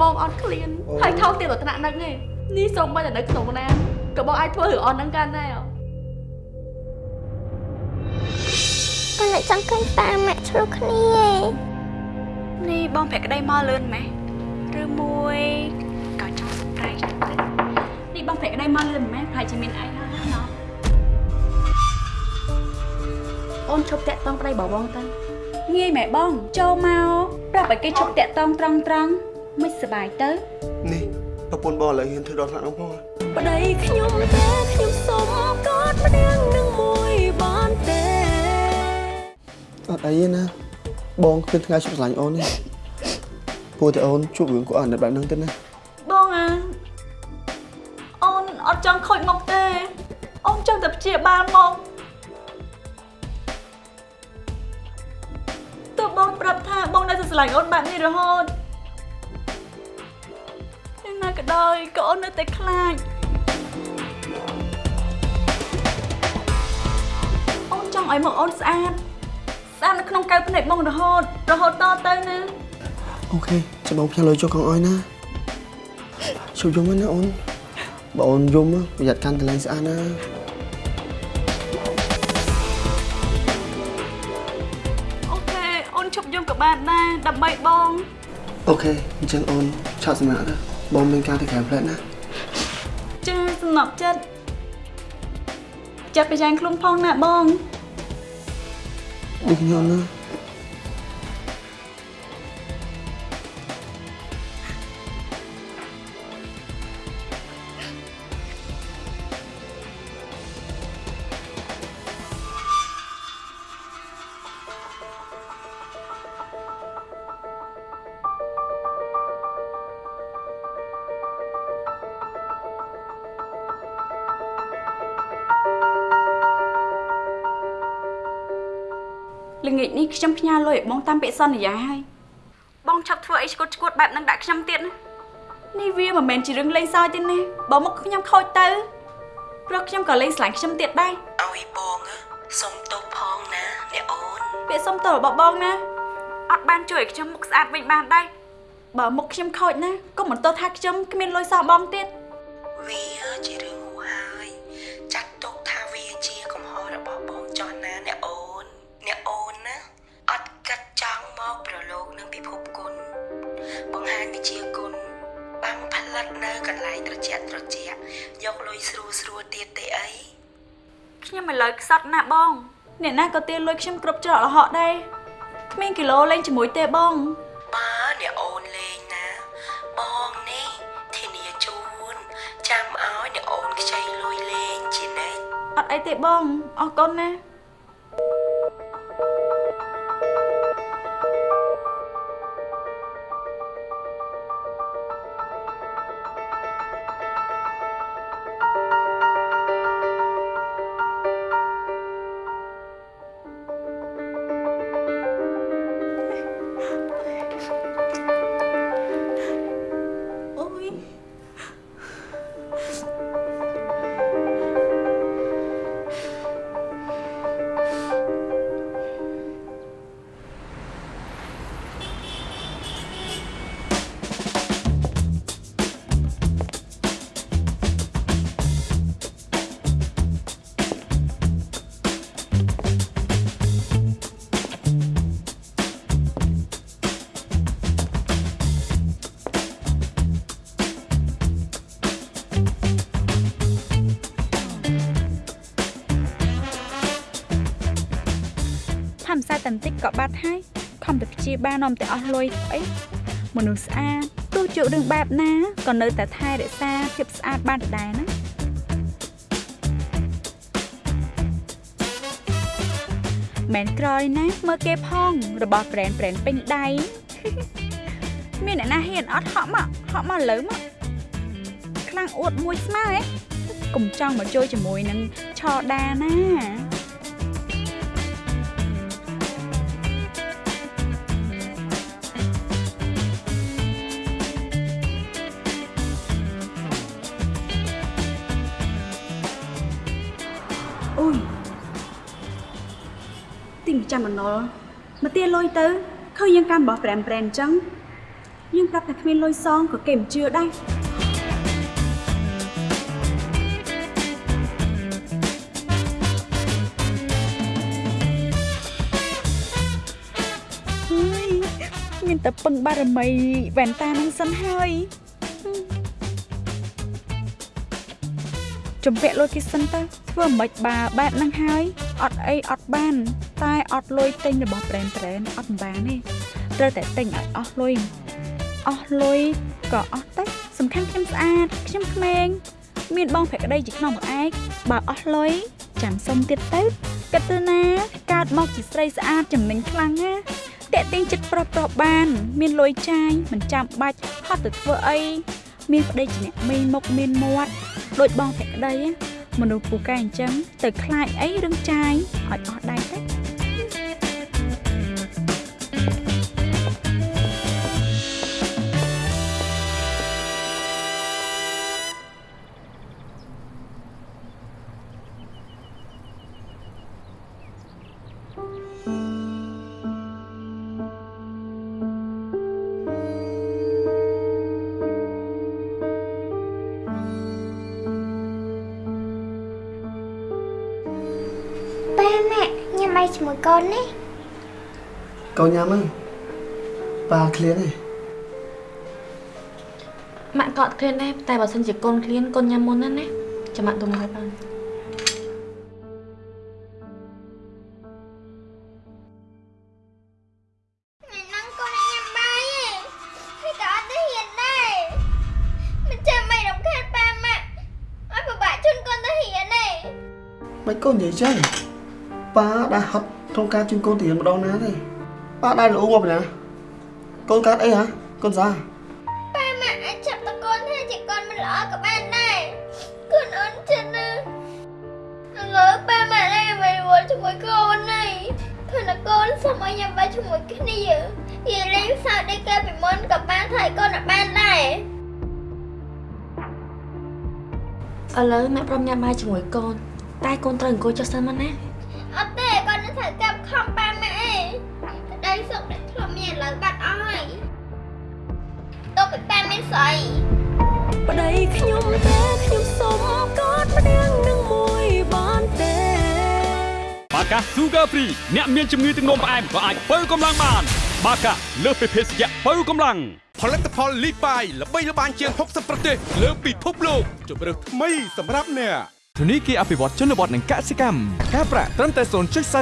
បងអត់ឃ្លានហើយថោកទៀតដល់ថ្នាក់នឹកឯងនេះសូម្បីតែនៅក្នុងណាក៏បងអាចធ្វើរឿងអត់ហ្នឹងកាន់ដែរប៉ុន្តែចង់ឃើញតាម៉ាក់ឆ្លោះគ្នានេះបងប្រាក់ក្តីមកលឿនម៉េះឬមួយក៏ចង់ប្រៃទៅនេះបងប្រាក់ក្តីមកលឿនម៉េះប្រហែលជាមានអីហើយណាណោះអូនឈប់តាក់តងប្តីបងបងទៅងាយម៉ែបងចូលមកប្រាប់ឲ្យគេឈប់តាក់តងត្រង់ត្រង់ មិនសប្បាយទៅនេះប្រពន្ធបងឥឡូវហ៊ានធ្វើដល់ថ្នាក់នោះផងប្តីខ្ញុំទេខ្ញុំសុំកอดម្នាក់នឹងមួយបានទេអត់អីទេណាបងគ្មានថ្ងៃជប់ឆ្លាញ់អូនទេព្រោះតែអូនជួបរឿងក៏អត់បែបហ្នឹងទៅណាបងអាអូនអត់ចង់ខូចមុខទេអូនចង់តែព្យាបាលមកទោះបងប្រាប់ថាបងនៅតែស្រឡាញ់អូនបែបនេះរហូតយ៉ាងណា ក៏ដោយក៏អូននៅតែខ្លាចអូនចង់ឲ្យមុខអូនស្អាតស្អាតនៅក្នុងកៅភ្នែកបងរហូតរហូតតទៅណាអូខេចាំបងផ្ញើលុយចុះកងអោយណាជួបយំណាអូនបើអូនយំប្រយ័ត្នកាន់កន្លែងស្អាតណាអូខេអូនឈប់យំក៏បានដែរដើម្បីបងអូខេអញ្ចឹងអូនឆាប់សម្រាប់ទៅ បងមានការទៅក្រៅផ្លែតណាចាសំណប់ចិត្តចិត្តប្រយ៉ាងខ្លួនផងណាបងដូចខ្ញុំណា ញុំផ្ញើលុយឲ្យបងតាមពាក្យសន្យាហើយបងឆាប់ធ្វើអីឈួតឈួតបែបហ្នឹងដាក់ខ្ញុំទៀតណានេះវាមិនមែនជារឿងលេងសើចទេណាបើមុខខ្ញុំខូចទៅព្រោះខ្ញុំក៏លេងស្លាញ់ខ្ញុំទៀតដែរឲ្យបងសុំទោសផងណាអ្នកអូនពាក្យសុំទោសរបស់បងណាអត់បានជួយឲ្យខ្ញុំមុខស្អាតវិញបានដែរបើមុខខ្ញុំខូចណាក៏មិនទោសថាខ្ញុំគ្មានលុយសោះបងទៀតវាជារឿង យកលុយស្រួលស្រួលទៀតទេអីខ្ញុំឥឡូវខ្សត់ណាស់បងអ្នកណាក៏ទាលុយខ្ញុំគ្រប់ច្រកល្ហកដែរគ្មានគីឡូលេងជាមួយទេបងបើអ្នកអូនលេងណាបងនេះធានាជូនចាំឲ្យអ្នកអូនខ្ចីលុយលេងជានិច្ចអត់អីទេបងអរគុណណា បន្តិចក៏បាត់ហើយខំតែព្យាបាលនាំតែអស់លុយអីមនុស្សស្អាតទោះជួបរឿងបែបណាក៏នៅតែថែរក្សាភាពស្អាតបានដដែលណាមែនក្រោយណាមើលគេផងរបស់ប្រេនប្រេនពេញដៃមានអ្នកណាហ៊ានអត់ហក់មកហក់មកលើមកខ្លាំងអួតមួយស្មើហ៎កុំចង់មកជួយជាមួយនឹងឆដាណា ទីងចាំបណ្ណុលមកទាលុយទៅឃើញយើងកាន់បោះប្រែមប្រែនអញ្ចឹងយើងប្រាប់តែគ្មានលុយសងក៏គេមិនជឿដែរហើយមានតែពឹងបារមីវ៉ែនតានឹងសិនហើយជំពាក់លុយគេសិនទៅធ្វើមិនបាបែបហ្នឹងហើយ អត់អីអត់បាន តែអត់លុយទិញរបស់ប្រេនប្រេនអត់បានទេត្រូវតែទិញឲ្យអស់លុយអស់លុយក៏អស់ទៅសំខាន់ខ្ញុំស្អាតខ្ញុំក្មេងមានបងភក្តីជាក្នុងមួយឯកបើអស់លុយចាំសុំទៀតទៅគិតទៅណាកើតមកជាស្រីស្អាតចំណេញខ្លាំងណាតាក់ទាញចិត្តប្រុសប្រុសបាន មានលុយចាយមិនចាំបាច់ហត់ទៅធ្វើអីមានប្តីជាអ្នកមីមុខមានមាត់ដូចបងភក្តីណា មនុស្សពូកែអញ្ចឹងទៅខ្លាចអីរឿងចាយឲ្យអស់ដៃទៅ បាយជាមួយកូនណាកូនញ៉ាំហ្នឹងប៉ាឃ្លានទេម៉ាក់ក៏អត់ឃ្លានដែរតែបើសិនជាកូនឃ្លានកូនញ៉ាំមុនណាណាចាំម៉ាក់ទុំឲ្យបាន ក្នុងការជូនកូនទៅរៀនម្ដងណាទេប៉ាដែលល្អមកពីណាកូនកើតអីហ៎កូនសាប៉ាម៉ាក់អាចចាប់តកូនថាជាកូនមិនល្អក៏បានដែរកូនអូនចិត្តណាឥឡូវប៉ាម៉ាក់ lại về vui ជាមួយកូនហើយព្រោះតែកូនសុំឲ្យញ៉ាំបាយជាមួយគ្នានិយាយលេងសើចដូចកាលពីមុនក៏បានថយកូនឲ្យបានដែរឥឡូវម៉ាក់ព្រមញ៉ាំបាយជាមួយកូនតែកូនត្រូវអង្គុយចុះសិនមកណា ខំប៉ាម៉ាក់ឯងក្តីសុខដែលធ្លាប់មានឥឡូវបាត់អស់ហើយទៅពីប៉ាមានស្អីប្តីខ្ញុំទេខ្ញុំសុំកอดម្នាក់នឹងមួយបានទេបាកា Sugar Free អ្នកមានជំងឺទឹកនោមផ្អែមក៏អាចបើកម្លាំងបាន បាកាលើសពីភេសជ្ជៈបើកម្លាំងផលិតផលលីបាយល្បីល្បាញជាង60ប្រទេសលើពិភពលោកជម្រើសថ្មីសម្រាប់អ្នក ធនីគារអភិវឌ្ឍជនបទនិងកសិកម្មការប្រាក់ត្រឹមតែ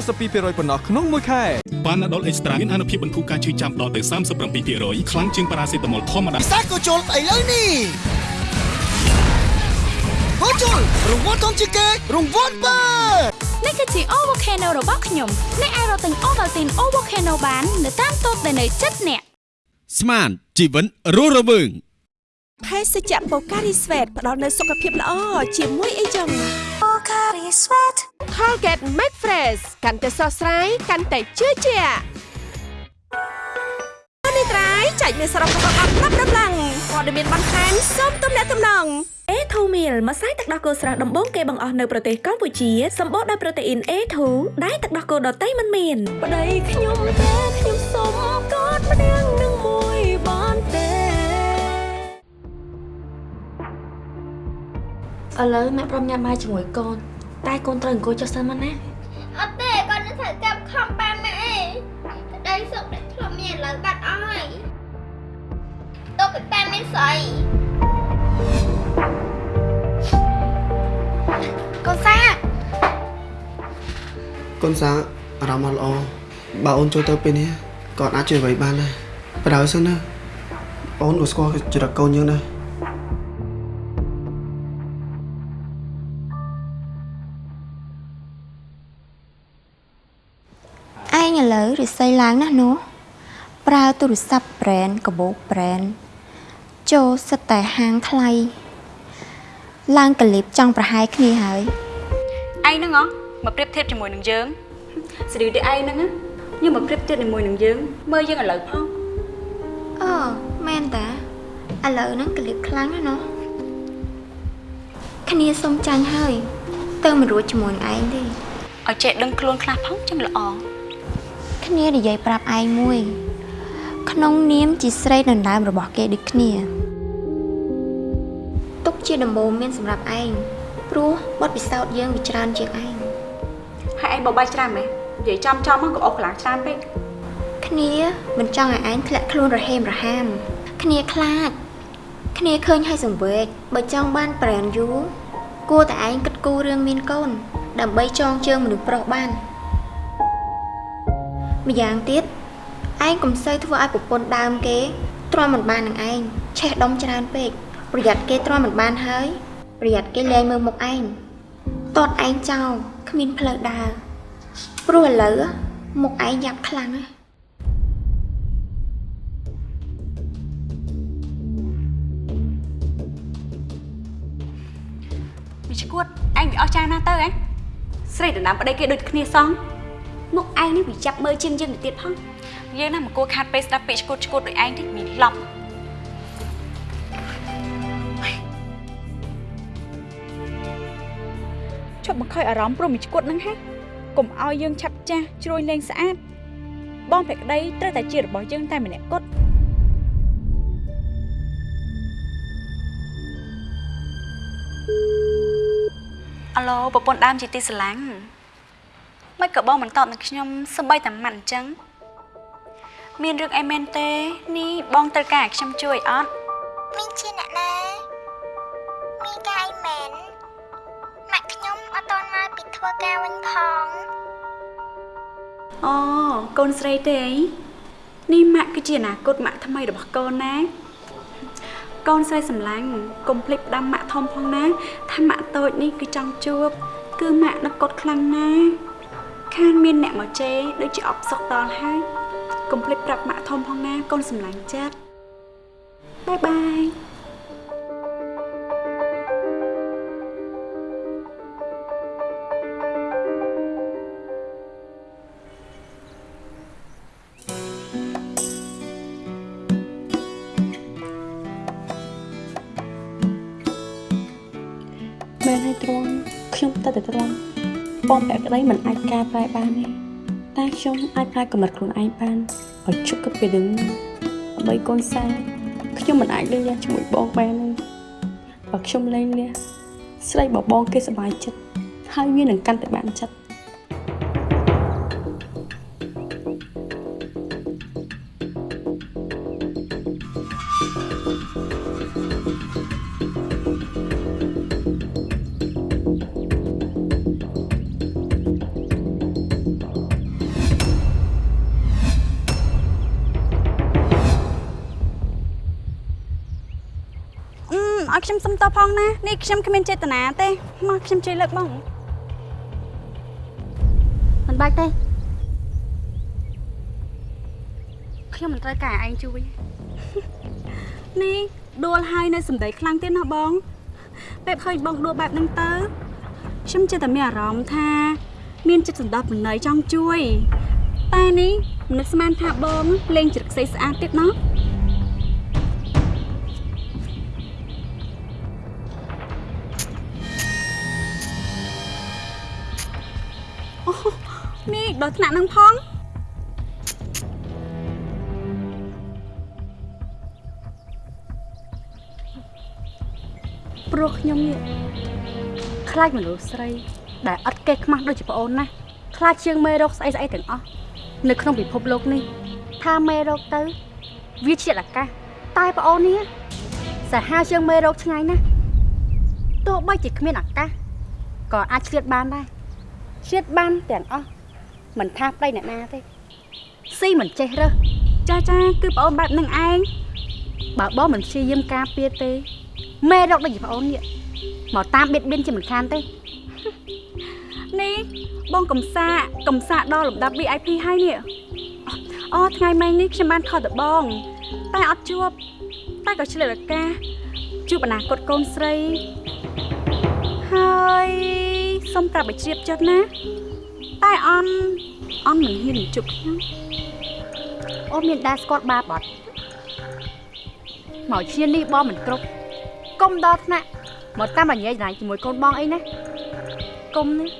0.42%ប៉ុណ្ណោះក្នុងមួយខែប៉ាណាដុលអេកស្ត្រាមានអនុភាពបន្ធូរការឈឺចាំដល់ទៅ37%ខ្លាំងជាងប៉ារ៉ាសេតាមុលធម្មតាសាកូជុលឥឡូវនេះហូជុលរង្វាន់ធំជាងគេរង្វាន់បើនេះគឺជា O Volcano របស់ខ្ញុំអ្នកអាចរកទិញ Ovaltine O Volcano បាន នៅតាមតូបដែលនៅជិតអ្នកស្មានជីវិតរស់រវើង ភេសជ្ជៈបូការីស្វេតផ្ដល់នូវសុខភាពល្អជាមួយអីចឹង Pocari Sweat Colgate Max Fresh កាន់តែស្រស់ស្រាយកាន់តែជឿជាក់នេះត្រៃចែកមានសរុបរបស់អត់ប្រាប់ដំឡើងព័ត៌មានបន្ថែមសូមទំនាក់ទំនង A2 meal ម្សៅទឹកដោះគោស្រស់ដំបូងគេបង្អស់នៅប្រទេសកម្ពុជាសម្បូរដោយប្រូតេអ៊ីន A2 ដែលទឹកដោះគោដតៃមិនមានប្តីខ្ញុំតែខ្ញុំសុំកอดម្នាក់ ឥឡូវម៉ាក់ព្រមញ៉ាំបាយជាមួយកូន តែកូនត្រូវអង្គុយចុះសិនមកណាអត់ទេគាត់នឹងត្រូវចាប់ខំប៉ាម៉ាក់ឯងក្តីសុខដែលធ្លាប់មានឥឡូវបាត់អស់ហើយទៅពីប៉ាមានស្អីកូនសាកូនសាអារម្មណ៍អត់ល្អបើអូនចូលទៅពេលនេះក៏អាចជួយអ្វីបានដែរបណ្ដោយសិនណាអូនក៏ស្គាល់ចរិតកូនយើងដែរ រិស័យឡើងណាស់នោះប្រើទូរស័ព្ទ brand កាបូប brand ចូលសិតតែហាងថ្លៃឡើងកលីបចង់ប្រហែលគ្នាហើយឯងហ្នឹងហ៎មកប្រៀបធៀបជាមួយនឹងយើងស្រីតែឯងហ្នឹងណាយើងមកប្រៀបធៀបជាមួយនឹងយើងមើលយើងឥឡូវផងអូមែនតាឥឡូវហ្នឹងកលៀបខ្លាំងណាស់ណោះគ្នាសុំចាញ់ហើយទៅមិនរួចជាមួយនឹងឯងទេឲ្យចេះដឹងខ្លួនខ្លះផងចឹងល្អ គ្នានិយាយប្រាប់ឯងមួយ ក្នុងនាមជាស្រីដណ្ដើមរបស់គេដូចគ្នាទុកជាដំបូងមានសម្រាប់ឯងព្រោះបទពិសោធន៍យើងវាច្រើនជាងឯងហើយឯងបបាយច្រើនមែននិយាយចំចំមកក៏អស់កន្លងច្រើនពេកគ្នាមិនចង់ឲ្យឯងធ្លាក់ខ្លួនរហេមរហាម គ្នាខ្លាចគ្នាឃើញឲ្យសង្វេកបើចង់បានប្រែនយូរគួរតែឯងគិតគូររឿងមានកូន ដើម្បីចងជើងមនុស្សប្រុសបាន ម្យ៉ាងទៀតឯងកុំសូវធ្វើឲ្យប្រពន្ធដើមគេទ្រាំមិនបាននឹងឯងឆេះដុំច្រើនពេកប្រយ័ត្នគេទ្រាំមិនបានហើយប្រយ័ត្នគេលែងមើលមុខឯងតតឯងចោលគ្មានផ្លូវដើរព្រោះឥឡូវមុខឯងយ៉ាប់ខ្លាំងណាស់វាឈួតឯងវាអស់ចាណាទៅឯងស្រីដណ្ដើមប្តីគេដូចគ្នាសោះ មុខឯងនេះវាចាប់មើលជាងយើងទៅទៀតផងយើងណាមកគួរខាត់ពេលស្ដាប់ពាក្យឈួតឈួតដូចឯងតិចមានឡប់ជប់មកខ້ອຍអារម្មណ៍ព្រមវាឈួតហ្នឹងហ៎កុំឲ្យយើងឆាប់ចាស់ជ្រួយលេងស្អាតបងភក្តីត្រូវតែជារបស់យើងតែម្នាក់គត់អាឡូប្រពន្ធដើមជាទីស្រឡាញ់ មិនក៏បងមិនតបនឹងខ្ញុំសម្បីតែមិនអញ្ចឹងមានរឿងអីមែនទេនេះបងត្រូវការឲ្យខ្ញុំជួយអត់មីងជាអ្នកណាមីងកាយមែនម៉ាក់ខ្ញុំអត់តន់មកពីធ្វើការវិញផងអូកូនស្រីទេអីនេះម៉ាក់គឺជាអនាគតម៉ាក់ថ្មីរបស់កូនណាកូនស្រីសម្លាញ់កុំភ្លេចផ្ដាំម៉ាក់ធំផងណាថាម៉ាក់តូចនេះគឺចង់ជួបគឺម៉ាក់នឹកកត់ខ្លាំងណាស់ ខានមានអ្នកមកជេរដូចជាអបសុកដល់ហើយកុំភ្លេចប្រាប់ម៉ាក់ធំផងណាកូនសម្លាញ់ចិត្តបាយបាយមែនហើយទ្រាំខ្ញុំតែតែទ្រាំ បងពាក់ក្តីមិនអាចកែប្រែបានទេតែខ្ញុំអាចប្រែកំណត់ខ្លួនឯងបានឲ្យជប់គិតពីរឿងនេះដើម្បីកូនសាខ្ញុំមិនអាចលេងលះជាមួយបងបានទេបើខ្ញុំលេងលះស្រីបបងគេសប្បាយចិត្តហើយវានឹងកាន់តែបានចិត្ត បផងណានេះខ្ញុំគ្មានចេតនាទេមកខ្ញុំជួយលើកបងមិនបាច់ទេខ្ញុំមិនត្រូវការឯងជួយនេះដួលហើយនៅសំដីខ្លាំងទៀតណាបងពេលឃើញបងដួលបែបហ្នឹងទៅខ្ញុំចិត្តតែមានអារម្មណ៍ថា មានចិត្តសន្តោសប្រណីចង់ជួយតែនេះមិននឹកស្មានថាបងលេងជ្រឹកស្អីស្អាតទៀតណោះ ដល់ថ្នាក់នឹងផងព្រោះខ្ញុំនេះខ្លាចមនុស្សស្រី ដែលអត់កេះខ្មាស់ដូចជាប្អូនណាខ្លាចជាងមេរោគស្អីស្អីទាំងអស់នៅក្នុងពិភពលោកនេះ ថាមេរោគទៅ វាជាអាកាសតែប្អូននេះសាហាវជាងមេរោគឆ្ងាយណាស់ទោះបីជាគ្មានអាកាសក៏អាចឆ្លៀតបានដែរឆ្លៀតបានទាំងអស់ មិនថាប្តីអ្នកណាទេស៊ីមិនចេះរើសចាចាគឺប្អូនបែបនឹងឯងបើបងមិនព្យាយាមការពារទេមេរោគដូចជាប្អូននេះមកតាមបៀតបៀនជាមិនខានទេនេះបងកំសាកំសាដល់លំដាប់ VIP ហើយនេះអូថ្ងៃមិញនេះខ្ញុំបានខលទៅបង តែអត់ជួបតែក៏ឆ្លៀតឱកាសជួបអនាគតកូនស្រីហើយសុំប្រាប់ឲ្យជ្រាបចិត្តណាតែអន់ អន់មិនហ៊ាននឹងជួបខ្ញុំអូនមានដែរស្គាល់បាបអត់មកឈាននេះបងមិនគ្រប់កុំដល់ថ្នាក់មកតាមរញ៉េដៃជាមួយកូនបងអីណាកុំនេះ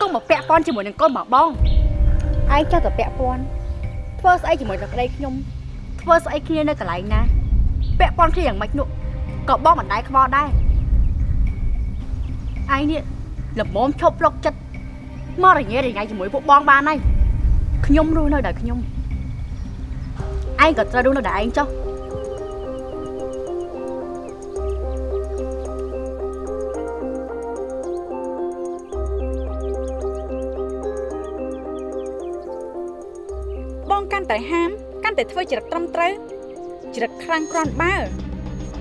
កុំមកពាក់ព័ន្ធជាមួយនឹងកូនរបស់បងឯងចោះតែពាក់ព័ន្ធធ្វើស្អីជាមួយនឹងប្តីខ្ញុំធ្វើស្អីគ្នានៅកន្លែងណាពាក់ព័ន្ធគ្នាយ៉ាងម៉េចនោះក៏បងមិនដែរខ្វល់ដែរឯងនេះល្មមឈប់ប្លុកចិត្ត មករញ៉េរញ៉ៃជាមួយពួកបងបានហើយខ្ញុំរស់នៅដោយខ្ញុំឯងក៏ត្រូវរស់នៅដោយឯងចុះបងកាន់តែហាមកាន់តែធ្វើចរិតត្រឹមត្រូវចរិតខ្លាំងក្រន់បើ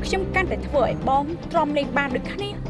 ខ្ញុំកាន់តែធ្វើឲ្យបងទ្រាំលេងបានដូចគ្នា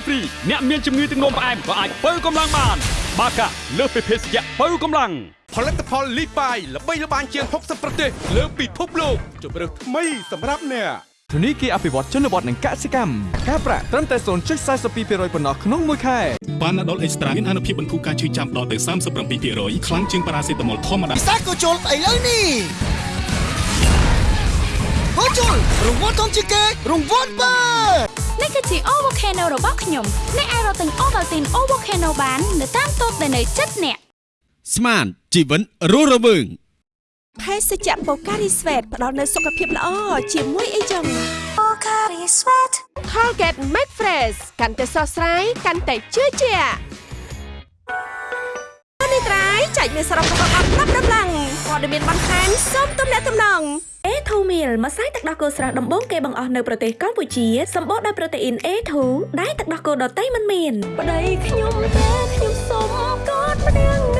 កា Sugar Free អ្នកមានជំងឺទឹកនោមផ្អែមក៏អាចបើកម្លាំងបាន បាកាលើសពីភេសជ្ជៈបើកម្លាំងផលិតផលលីបាយល្បីល្បាញជាង60ប្រទេស លើពិភពលោកជម្រើសថ្មីសម្រាប់អ្នកធនីគារអភិវឌ្ឍជនបទនិងកសិកម្មការប្រាក់ត្រឹមតែ0.42%ប៉ុណ្ណោះក្នុងមួយខែប៉ាណាដុលអេកស្ត្រាមានអនុភាពបន្ធូរការឈឺចាំដល់ទៅ37%ខ្លាំងជាងប៉ារ៉ាសេតាមុលធម្មតាពិសាក៏ជុលស្អីលើនេះហូជុលរង្វាន់ធំជាងគេរង្វាន់បើ នេះគឺជា O Volcano របស់ខ្ញុំអ្នកអាចរកទិញ Ovaltine O Volcano បាននៅតាមតូបដែលនៅជិតអ្នកស្មានជីវិតរស់រវើងភេសជ្ជៈបូការីស្វេតផ្ដល់នូវសុខភាពល្អជាមួយអីចឹងបូការីស្វេត Colgate Make Fresh កាន់តែស្រស់ស្រាយកាន់តែជឿជាក់នេះត្រៃចែកមានសរុបរបស់អត់ប្រាប់ដំឡើងព័ត៌មានបន្ថែមសូមទំនាក់ទំនង A2 meal ម្សៅទឹកដោះគោស្រស់ដំបូងគេបង្អស់នៅប្រទេសកម្ពុជាសម្បូរដោយប្រូតេអ៊ីន A2 ដែលទឹកដោះគោដតៃមិនមានប្តីខ្ញុំទេខ្ញុំសុំកอดម្នាក់នឹង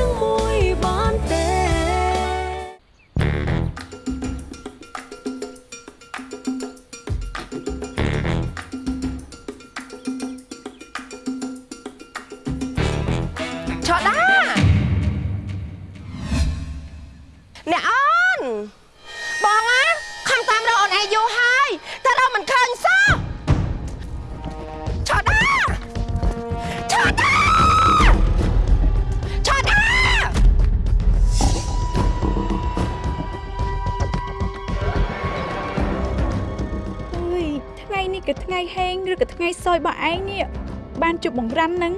សោយរបស់ឯងនេះបានជប់បង្រាំនឹង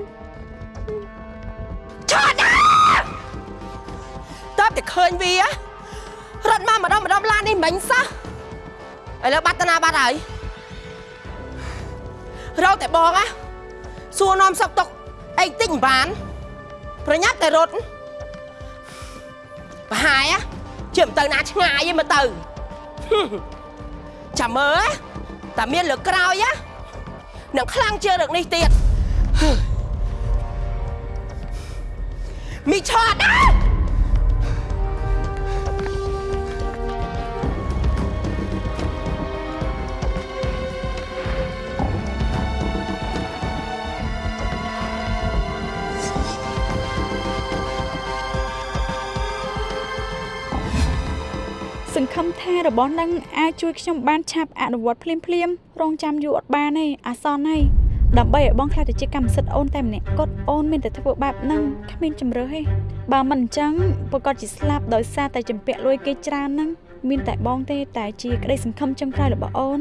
ឆោតណាតើតែឃើញវារត់មកម្ដងម្ដងឡាននេះមិញសោះឥឡូវបាត់តាណាបាត់ហើយរកតែបងណាសួរនាំសឹកຕົកអីតិចមិនបាន ប្រញាប់តែរត់ប្រហែលជិះទៅណាឆ្ងាយឯងមើលទៅចាំមើលតាមានលើក្រោយណា នឹងខ្លាំងជាងរឿងនេះទៀតមីឆោតណាស ង្ឃឹមថារបស់នឹងអាចជួយខ្ញុំបានឆាប់អនុវត្តភ្លាមភ្លាមៗរងចាំយូរអត់បានទេអាសន្នហើយដើម្បីឲ្យបងខ្លាចទៅជាកម្មសិទ្ធិអូនតែម្នាក់គត់អូនមានតែធ្វើបែបហ្នឹងគ្មានជំរឿសទេបើមិនអញ្ចឹងប្រកាសជាស្លាប់ដោយសារតែចម្ពាក់លួយគេច្រើនហ្នឹងមានតែបងទេតែជាក្តីសង្ឃឹមចុងក្រោយរបស់អូន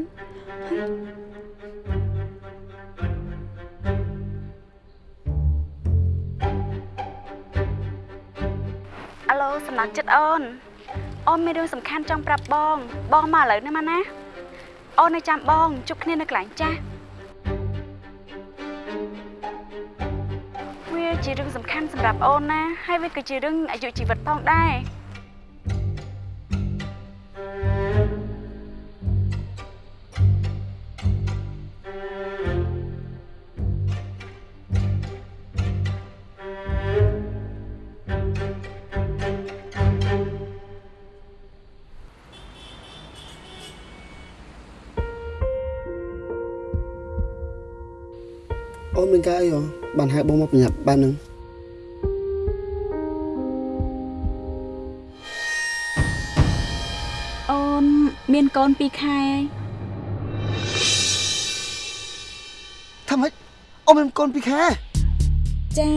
អាឡូសំណាក់ចិត្តអូន អូនមានរឿងសំខាន់ចង់ប្រាប់បង បងមកឥឡូវនេះមកណាអូននៅចាំបងជួបគ្នានៅកន្លែងចាស់វាជារឿងសំខាន់សម្រាប់អូនណា ហើយវាក៏ជារឿងអាយុជីវិតផងដែរ ការអីហ៎បានហៅបងមកប្រញាប់បែបហ្នឹងអូនមានកូន2ខែហើយថាម៉េចអូនមានកូនពីខែចា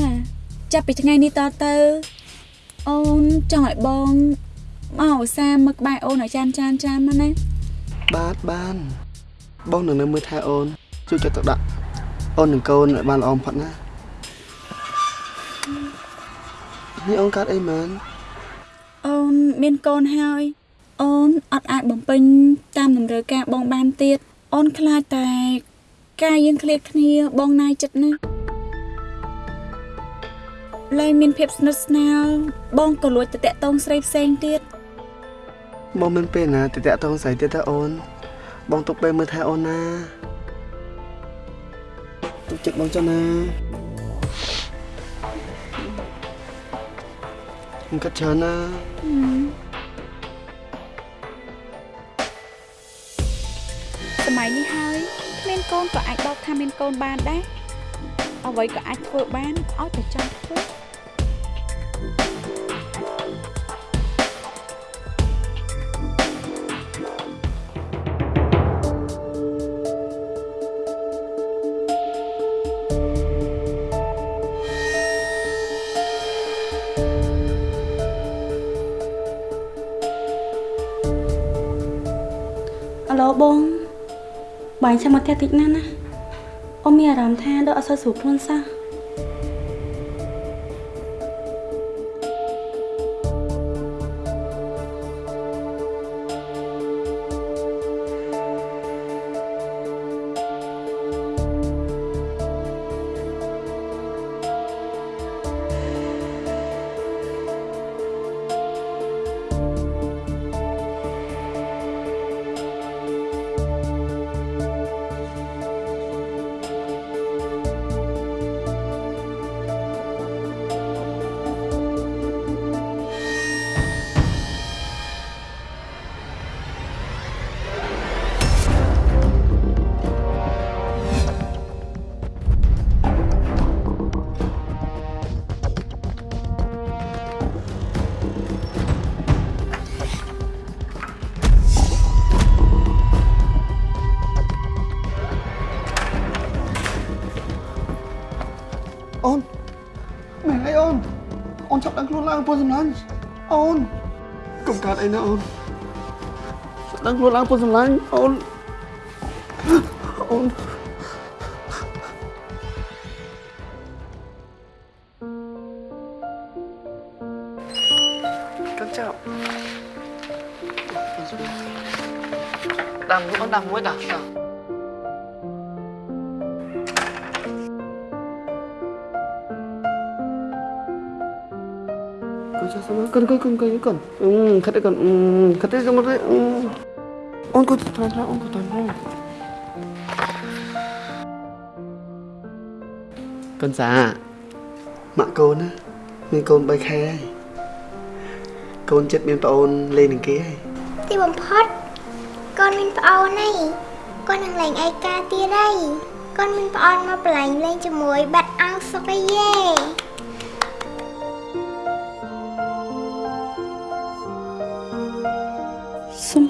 ចាប់ពីថ្ងៃនេះតទៅ អូនចង់ឲ្យបងមកឧស្សាហ៍មើលក្បែរអូនឲ្យចានចានចានមកណាបាទបានបងនឹងនៅមើលថែអូនជួយចិត្តទៅដាក់ អូននឹងកូនឲ្យបានល្អបំផុតណានេះអូនកាត់អីមែនអូនមានកូនហើយអូនអត់អាចបំពេញតាមតម្រូវការបងបានទៀតអូនខ្លាចតែការយើងឃ្លាតគ្នាបងណាយចិត្តណាស់លែងមានភាពស្និទ្ធស្នាលបងក៏លួចទៅតាក់ទងស្រីផ្សេងទៀតបងមិនពេលណាទៅតាក់ទងស្រីទៀតទេអូនបងទុកពេលមើលថែអូនណាទុក ចិត្តបងចុះណាខ្ញុំកាត់ច្រើនណាសម័យនេះហើយគ្មានកូនក៏អាចបោកថាមានកូនបានដែរអ្វីក៏អាចធ្វើបានឲ្យតែចង់ធ្វើ បងចាំមកផ្ទះតិចណាស់ណាអូនមានអារម្មណ៍ថាដូចអត់សូវស្រួលខ្លួនសោះ ឡើងពុនសម្លាញ់អូនកុំកាត់អីណាអូនចាប់ដឹងខ្លួនឡើងពុនសម្លាញ់អូន កូនចាប់ sama កូនកូនកូនកូនកូនអឺខាត់កូនអឺខាត់ទៅមកទៅអូនកូនត្រង់ត្រង់អូនកូនត្រង់ត្រង់កូនសាម៉ាក់កូនណាមានកូន3ខែហើយកូនចិត្តមានប្អូនលេងនឹងគេហើយទីបំផុតកូនមានប្អូនហើយកូននឹងលេងឯកាទៀតហើយកូនមានប្អូនមកប្រឡែងលេងជាមួយបាត់អោសុកអីយេ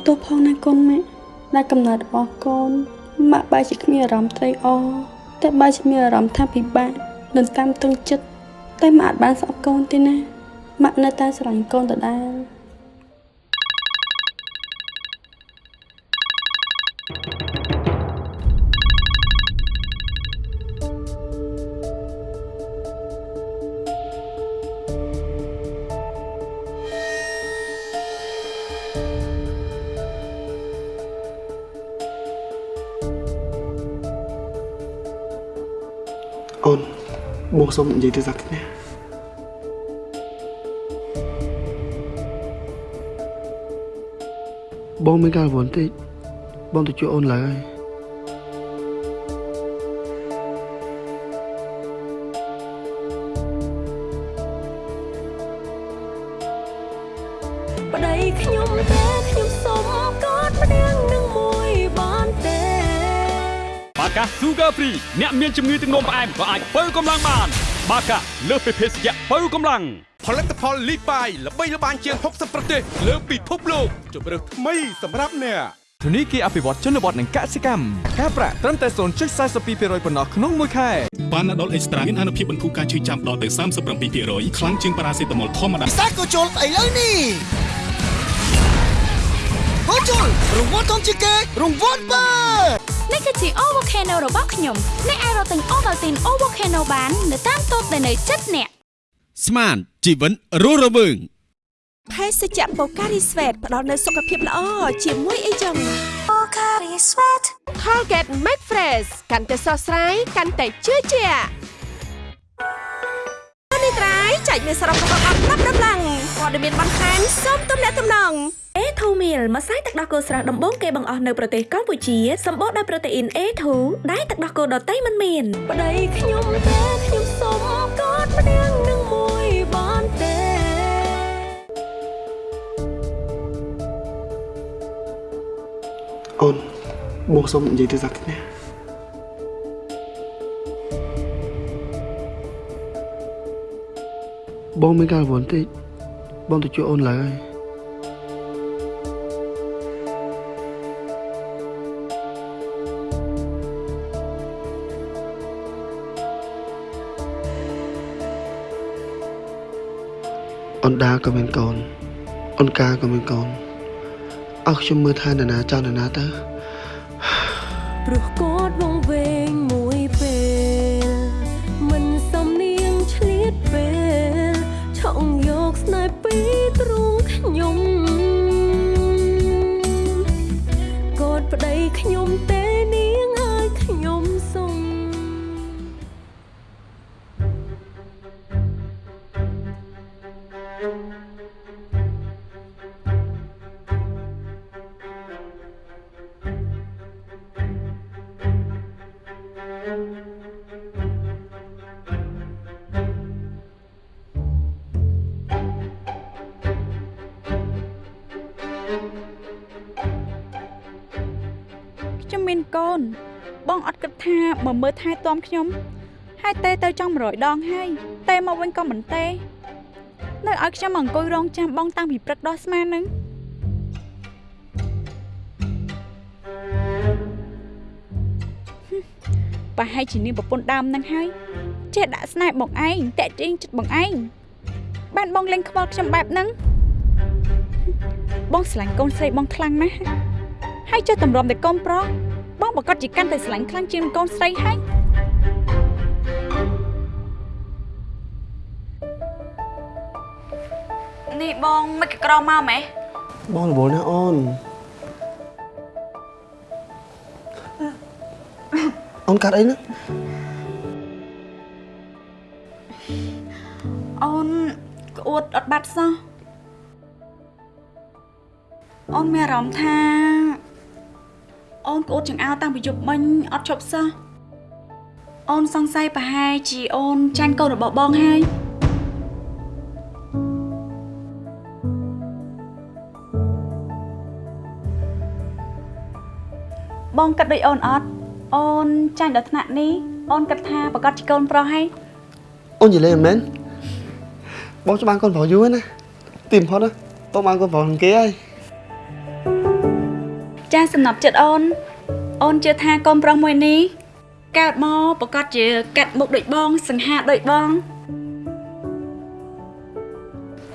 ទោសផងណាកូនម៉ាក់ដែលកំណត់របស់កូនម៉ាក់បែរជាគ្មានអារម្មណ៍ត្រេកអរតែបែរជាមានអារម្មណ៍ថាពិបាកនឹងតាមតឹងចិត្តតែម៉ាក់អាចបានស្អប់កូនទេណាម៉ាក់នៅតែស្រឡាញ់កូនដដែល អូនបងសុំនិយាយទៅសាក់ណាបងមានការរវល់តិចបងទៅជួយអូនឡើយ Sugar Free អ្នកមានជំងឺទឹកនោមផ្អែមក៏អាចបើកម្លាំងបាន បាកាលើសពីភេសជ្ជៈបើកម្លាំងផលិតផលលីបាយល្បីល្បាញជាង60ប្រទេសលើពិភពលោកជម្រើសថ្មីសម្រាប់អ្នកធនីគារអភិវឌ្ឍជនបទនិងកសិកម្មការប្រាក់ត្រឹមតែ0.42%ប៉ុណ្ណោះក្នុងមួយខែប៉ាណាដុលអេកស្ត្រាមានអនុភាពបន្ធូរការឈឺចាំដល់ទៅ37%ខ្លាំងជាងប៉ារ៉ាសេតាមុលធម្មតាសាកូជុលឥឡូវនេះកូជុលរង្វាន់ធំជាងគេរង្វាន់បើ នេះគឺជា O Volcano របស់ខ្ញុំអ្នកអាចរកទិញ Ovaltine O Volcano បាននៅតាមតូបដែលនៅជិតអ្នកស្មានជីវិតរស់រវើងភេសជ្ជៈបូការីស្វេតផ្ដល់នូវសុខភាពល្អជាមួយអីចឹងបូការីស្វេត Colgate Max Fresh កាន់តែស្រស់ស្រាយកាន់តែជឿជាក់នេះត្រៃចែកមានសរុបរបស់អត់ណាប់ដំឡើង ព័ត៌មានបន្ថែមសូមទំនាក់ទំនងអេធូមីលម្សៅទឹកដោះគោស្រស់ដំបូងគេបង្អស់នៅប្រទេសកម្ពុជាសម្បូរដោយប្រូតេអ៊ីន A2 ដែលទឹកដោះគោដតៃមិនមានប្តីខ្ញុំទេខ្ញុំសុំកត់ម្នាក់នឹងមួយបានទេអូនបងសុំនិយាយទៅសាក់ណាបងមានការរវល់តិច បងទៅជួយអូនឡើយអូនដាក៏មានកូនអូនកាក៏មានកូនអស់ខ្ញុំមើលថានរណាចង់នរណាទៅព្រោះគាត់ ខ្ញុំទេ គិតថាមកមើលថែទាំខ្ញុំហើយទេទៅចង់100ដងហើយទេមកវិញក៏មិនទេនៅឲ្យខ្ញុំមកអង្គុយរងចាំបងតាំងពីព្រឹកដល់ស្មាននឹងប្រហែលជានាងប្រពន្ធដើមនឹងហើយចេះដាក់ស្នេហ៍បងឯងតាក់ទាញចិត្តបងឯងបានបងលេងខ្វល់ខ្ញុំបែបហ្នឹងបងស្រឡាញ់កូនស្រីបងខ្លាំងណាស់ហើយចេះតម្រាំតែកូនប្រុស បងប្រកាសជាកាន់តែស្រឡាញ់ខ្លាំងជាងកូនស្រីហើយនេះបងមិនក៏ក្រមកម៉េះបងរវល់ណាស់អូនអូនកាត់អីណាអូនក្អួតអត់បាត់សោះអូនមានអារម្មណ៍ថាអូនក្អួត ចង្អោរតាំងពីយប់មិញអត់ឈប់សោះអូនសង្ស័យប្រហែលជាអូនចាញ់កូនរបស់បងហើយបងគិតដូចអូនអត់អូនចាញ់ដល់ថ្នាក់នេះអូនគិតថាប្រកាសជាកូនប្រុសហើយអូននិយាយលេងមែនបងច្បាស់កូនប្រុសយូរហើយណាទីបំផុតណាបងបានកូនប្រុសនឹងគេហើយចាសំណប់ចិត្តអូន អូនជឿថាកូនប្រុសមួយនេះកើតមកប្រកាសជាកាត់មុខដូចបង សង្ហាដូចបង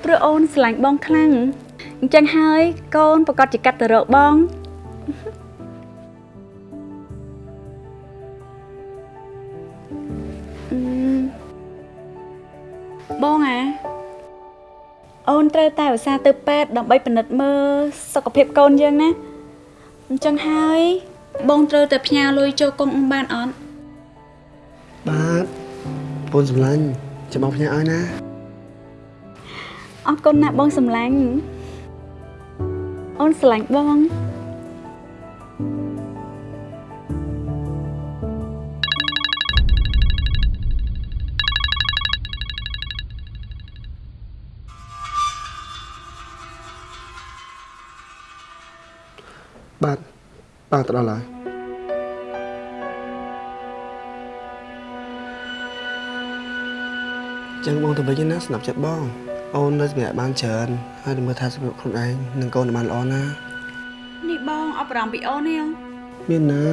ព្រោះអូនស្រឡាញ់បងខ្លាំងអញ្ចឹងហើយកូនប្រកាសជាកាត់ទៅរកបងអឺបងអាអូនត្រូវតែឧស្សាហ៍ទៅពេទ្យដើម្បីពិនិត្យមើលសុខភាពកូនយើងណាអញ្ចឹងហើយ បងត្រូវតែផ្ញើលុយចូលកុំបានអត់បាទបងសម្លាញ់ចាំបងផ្ញើឲ្យណាអរគុណណាស់បងសម្លាញ់អូនស្រឡាញ់បង បាទទៅដល់ហើយចឹងបងទៅវិញណាស្នាប់ចិត្តបង អូននៅសម្រាប់បានច្រើនហើយទៅមើលថាសម្រាប់ខ្លួនឯងនិងកូនឲ្យបានល្អណានេះបងអបរំពីអូនទេមានណា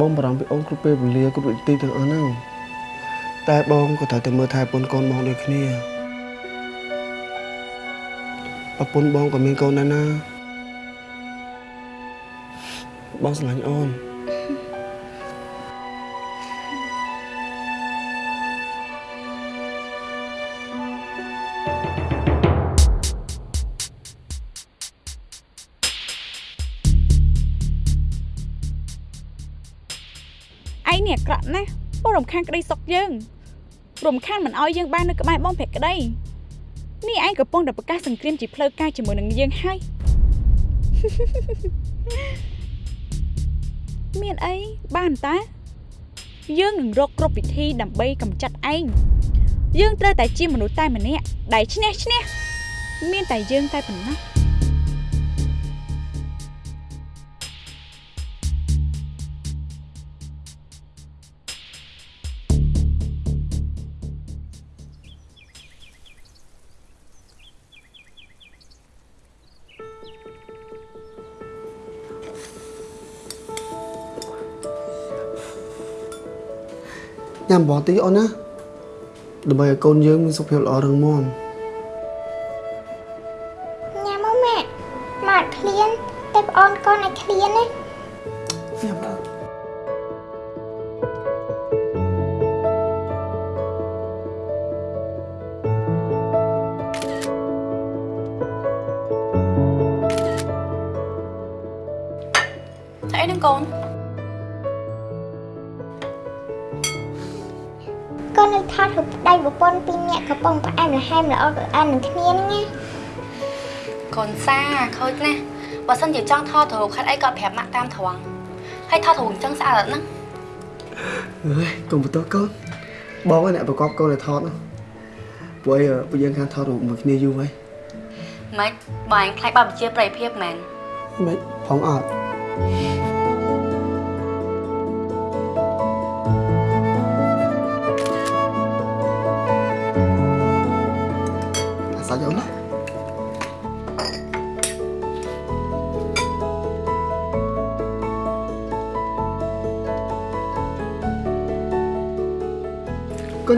បងបារម្ភពីអូនគ្រប់ពេលវេលាគ្រប់វិធីទាំងអស់ហ្នឹងតែបងក៏ត្រូវតែមើលថែប្រពន្ធកូនបងដូចគ្នាប្រពន្ធបងក៏មានកូនដែរណា បងស្រឡាញ់អូនឯងនេះអាក្រក់ណាស់បងរំខានក្តីសុខយើងរំខានមិនអោយយើងបាននៅក្បែរបងភក្តីនេះឯងកំពុងតែប្រកាសសង្គ្រាមជាផ្លូវការជាមួយនឹងយើងហើយ មានអីបានតា យើងនឹងរកគ្រប់វិធីដើម្បីកម្ចាត់ឯងយើងត្រូវតែជាមនុស្សតែម្នាក់ដែលឈ្នះឈ្នះមានតែយើងតែប៉ុណ្ណោះ ញ៉ាំបងតិចអូនណាដើម្បីឲ្យកូនយើងមានសុខភាពល្អរឹងមាំញ៉ាំមកម៉ាក់ម៉ាក់ឃ្លានតែប្អូនកូនឲ្យឃ្លានណាញ៉ាំដល់អីនឹងកូន កូននៅថតរូបប្តីប្រពន្ធពីរនាក់កំពុងផ្អែមល្ហែមល្អកអាននឹងគ្នាហ្នឹងណាកូនសាខូចណាស់បើសិនជាចង់ថតរូបខិតអីក៏ប្រាប់ម៉ាក់តាមត្រង់ហើយថតរូបអញ្ចឹងស្អាតអត់ហ្នឹងអើយកុំបន្ទោសកូនបងឯងអ្នកប្រកបកូនឲ្យថតណាពួកអីពួកយើងខាងថតរូបមួយគ្នាយូរហើយម៉េចបើអញខ្លាចបើវិជាប្រិយភាពមែនមិនផងអត់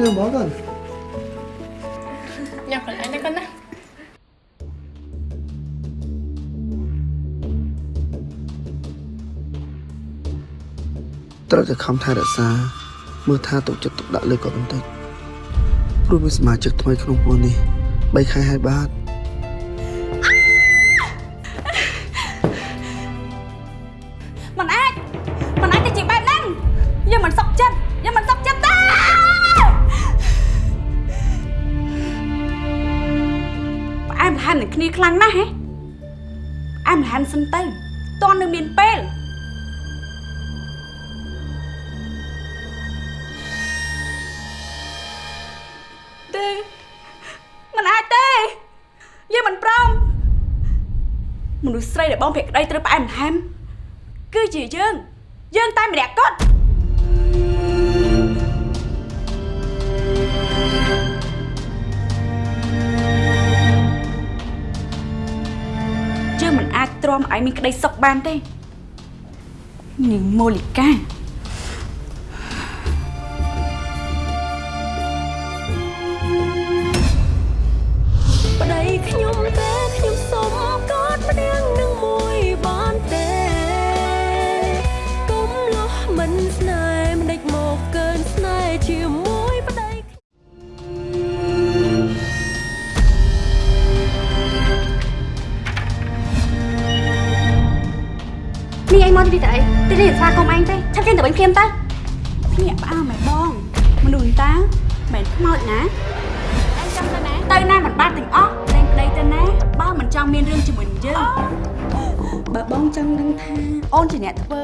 កូនញ៉ាំបងកូនញ៉ាំខ្លួនឯងណាកូនណាត្រូវតែខំថែរក្សាមើលថាទុកចិត្តទុកដាក់លើគាត់បន្តិចព្រោះមានសមាជិកថ្មីក្នុងពួកនេះ3ខែហើយបាទ ខ្លាំងណាស់ហ៎ផ្អែមល្ហែមសិនទៅតន់នៅមានពេលទេមិនអាចទេយើងមិនព្រមមនុស្សស្រីដែលបងភក្តីត្រូវផ្អែមល្ហែមគឺជាយើងយើងតែម្នាក់គាត់ ទ្រាំឲ្យមានក្តីសុខបានទេនាងម៉ូលីកា ទីទៅអីទីនេះស្វាគមន៍ឯងទេឆាប់ចេញទៅវិញភ្លាមទៅភ្ញាក់ផ្អើលមែនបងមនុស្សតាមិនខ្មោចណាអញចង់ទៅណាទៅណាមិនបានទាំងអស់តែប្តីទៅណាបើមិនចង់មានរឿងជាមួយនឹងយើងបើបងចង់ដឹងថាអូនជាអ្នកធ្វើ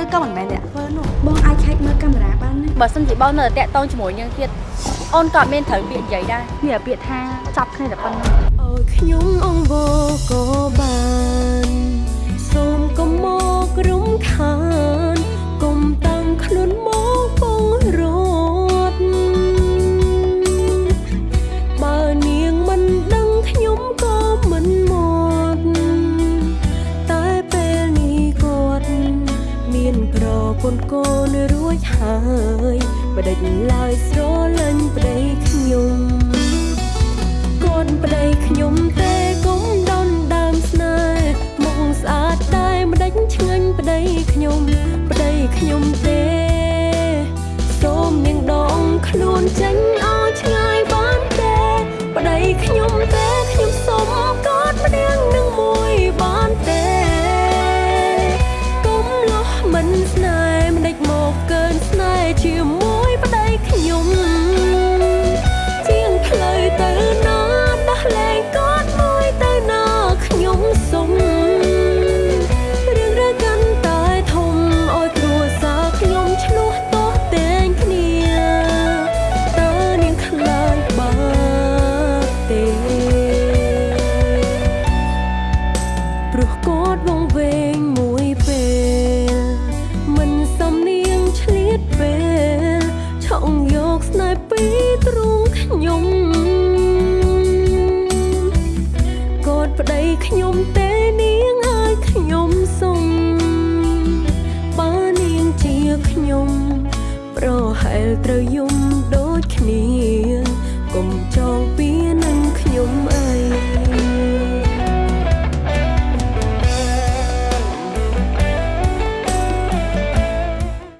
ឬក៏មិនមែនអ្នកធ្វើនោះបងអាចខែកមើលកាមេរ៉ាបានណាបើសិនជាបងនៅតែតាក់តងជាមួយយើងទៀតអូនក៏អត់មានត្រូវពាក្យនិយាយដែរមានតែពាក្យថាចាប់គ្នាតែប៉ុណ្្នឹងអើយខ្ញុំអង្វរក៏បានសូមកុំមក រំខានកុំតាំងខ្លួនមកពងរត់បើនាងមិនដឹងខ្ញុំក៏មិនមកតែពេលនេះគាត់មានប្រពន្ធកូនរួចហើយបដិញឡើយស្រលាញ់ប្តីខ្ញុំគាត់ប្តីខ្ញុំ ឆ្ងាញ់ប្តីខ្ញុំ ប្តីខ្ញុំទេ